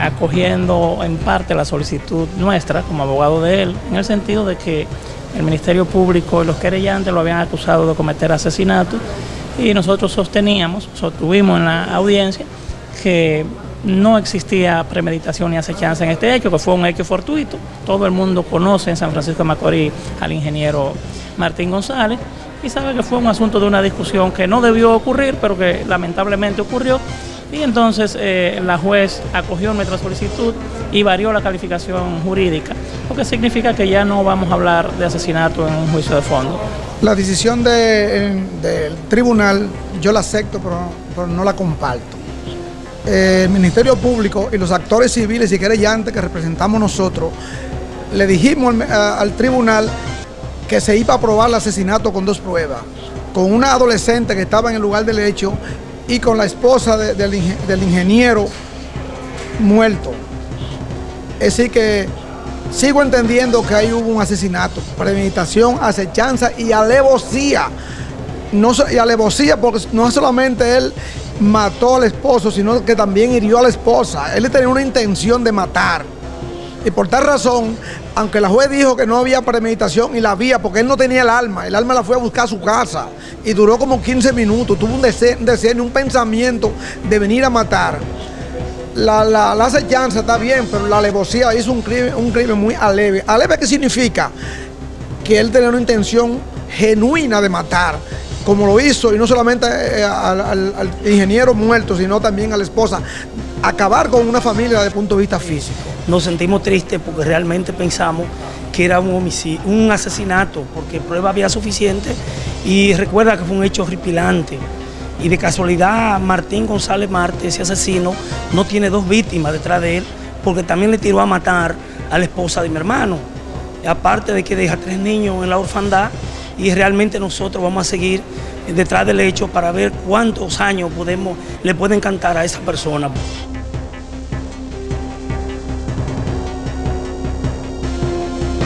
acogiendo en parte la solicitud nuestra como abogado de él, en el sentido de que el Ministerio Público y los querellantes lo habían acusado de cometer asesinato y nosotros sosteníamos, sostuvimos en la audiencia que no existía premeditación ni acechanza en este hecho, que fue un hecho fortuito. Todo el mundo conoce en San Francisco de Macorís al ingeniero Martín González y sabe que fue un asunto de una discusión que no debió ocurrir, pero que lamentablemente ocurrió. Y entonces eh, la juez acogió nuestra solicitud y varió la calificación jurídica, lo que significa que ya no vamos a hablar de asesinato en un juicio de fondo. La decisión del tribunal yo la acepto, pero, no la comparto. Eh, el Ministerio Público y los actores civiles y querellantes que representamos nosotros, le dijimos al tribunal que se iba a probar el asesinato con dos pruebas, con una adolescente que estaba en el lugar del hecho y con la esposa del, ingeniero muerto. Decir que sigo entendiendo que ahí hubo un asesinato, premeditación, acechanza y alevosía. No, y alevosía porque no solamente él mató al esposo, sino que también hirió a la esposa. Él tenía una intención de matar. Y por tal razón, aunque la juez dijo que no había premeditación y la había porque él no tenía el alma, el alma la fue a buscar a su casa y duró como 15 minutos, tuvo un deseo, un, un pensamiento de venir a matar. La, la, acechanza está bien, pero la alevosía hizo un crimen, un crimen muy aleve. ¿Aleve qué significa? Que él tenía una intención genuina de matar como lo hizo, y no solamente eh, al, ingeniero muerto, sino también a la esposa, acabar con una familia desde el punto de vista físico. Nos sentimos tristes porque realmente pensamos que era un homicidio, un asesinato, porque prueba había suficiente y recuerda que fue un hecho horripilante. Y de casualidad Martín González Marte, ese asesino, no tiene dos víctimas detrás de él, porque también le tiró a matar a la esposa de mi hermano. aparte de que deja tres niños en la orfandad, y realmente nosotros vamos a seguir detrás del hecho para ver cuántos años podemos, le pueden cantar a esa persona.